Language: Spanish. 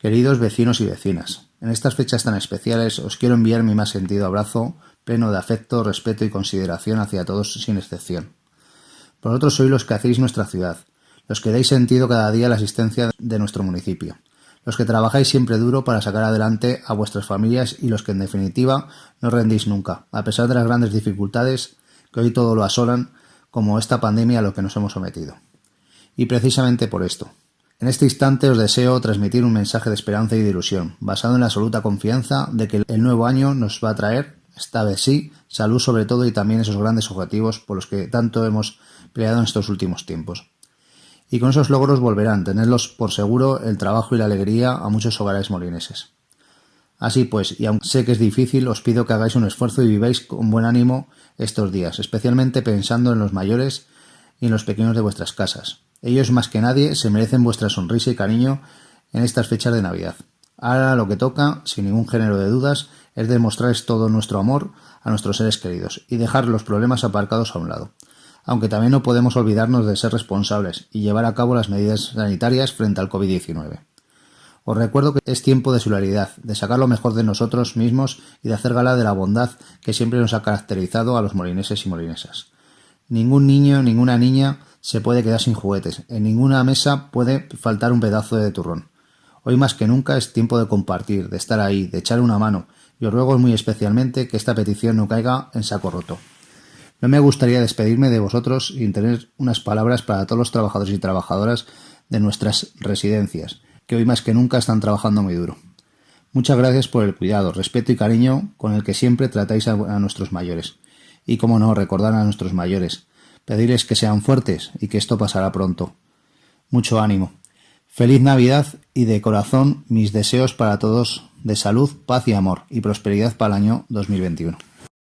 Queridos vecinos y vecinas, en estas fechas tan especiales os quiero enviar mi más sentido abrazo, pleno de afecto, respeto y consideración hacia todos sin excepción. Vosotros sois los que hacéis nuestra ciudad, los que dais sentido cada día la existencia de nuestro municipio, los que trabajáis siempre duro para sacar adelante a vuestras familias y los que en definitiva no rendís nunca, a pesar de las grandes dificultades que hoy todo lo asolan, como esta pandemia a lo que nos hemos sometido. Y precisamente por esto, en este instante os deseo transmitir un mensaje de esperanza y de ilusión, basado en la absoluta confianza de que el nuevo año nos va a traer, esta vez sí, salud sobre todo y también esos grandes objetivos por los que tanto hemos peleado en estos últimos tiempos. Y con esos logros volverán, tenerlos por seguro, el trabajo y la alegría a muchos hogares molineses. Así pues, y aunque sé que es difícil, os pido que hagáis un esfuerzo y viváis con buen ánimo estos días, especialmente pensando en los mayores y en los pequeños de vuestras casas. Ellos más que nadie se merecen vuestra sonrisa y cariño en estas fechas de Navidad. Ahora lo que toca, sin ningún género de dudas, es demostrarles todo nuestro amor a nuestros seres queridos y dejar los problemas aparcados a un lado. Aunque también no podemos olvidarnos de ser responsables y llevar a cabo las medidas sanitarias frente al COVID-19. Os recuerdo que es tiempo de solidaridad, de sacar lo mejor de nosotros mismos y de hacer gala de la bondad que siempre nos ha caracterizado a los molineses y molinesas. Ningún niño, ninguna niña se puede quedar sin juguetes. En ninguna mesa puede faltar un pedazo de turrón. Hoy más que nunca es tiempo de compartir, de estar ahí, de echar una mano, y os ruego muy especialmente que esta petición no caiga en saco roto. No me gustaría despedirme de vosotros sin tener unas palabras para todos los trabajadores y trabajadoras de nuestras residencias, que hoy más que nunca están trabajando muy duro. Muchas gracias por el cuidado, respeto y cariño con el que siempre tratáis a, nuestros mayores. Y como no, recordar a nuestros mayores, pedirles que sean fuertes y que esto pasará pronto. Mucho ánimo. Feliz Navidad y de corazón mis deseos para todos de salud, paz y amor y prosperidad para el año 2021.